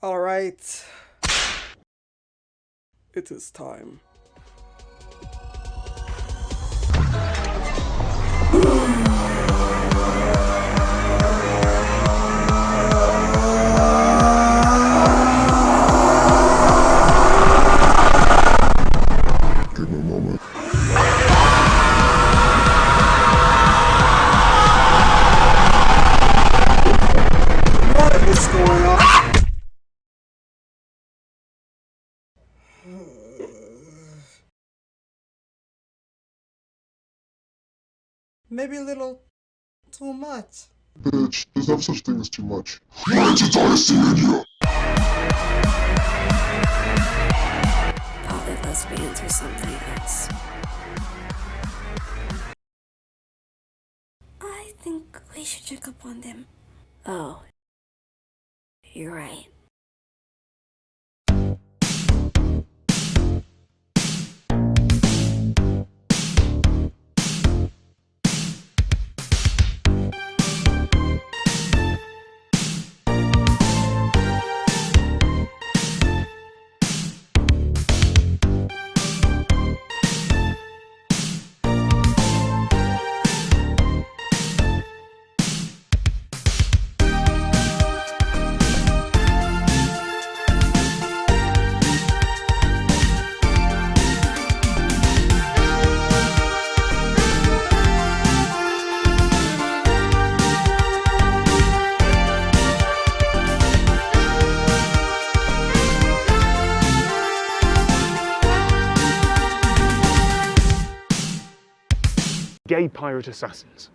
All right. It is time. Maybe a little too much. Bitch, there's no such thing as too much. Rated IC in here! Probably lesbians or something else. I think we should check up on them. Oh, you're right. Gay pirate assassins.